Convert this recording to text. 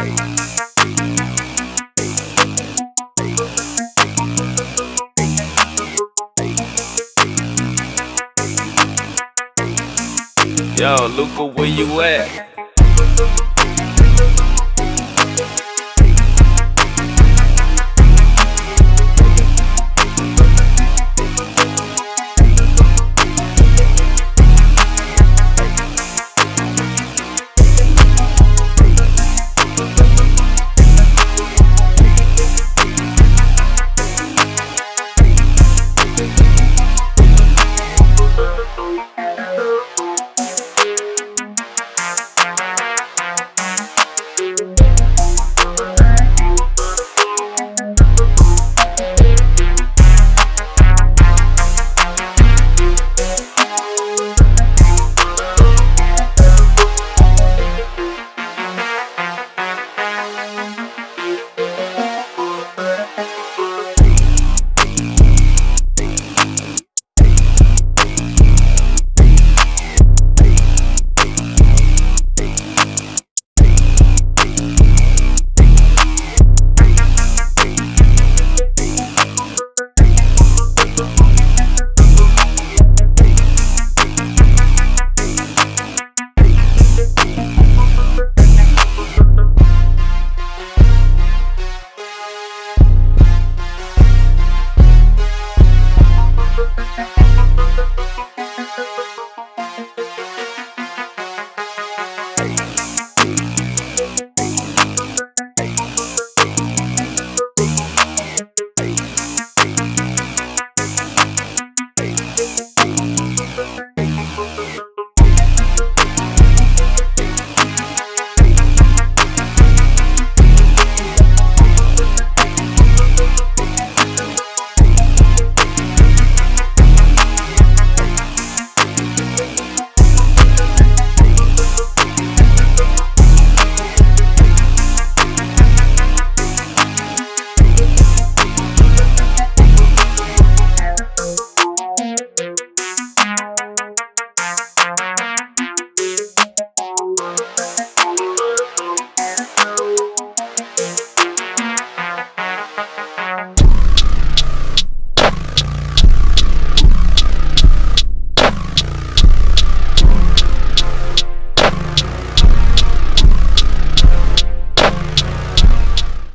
Yo, Luca, where you at?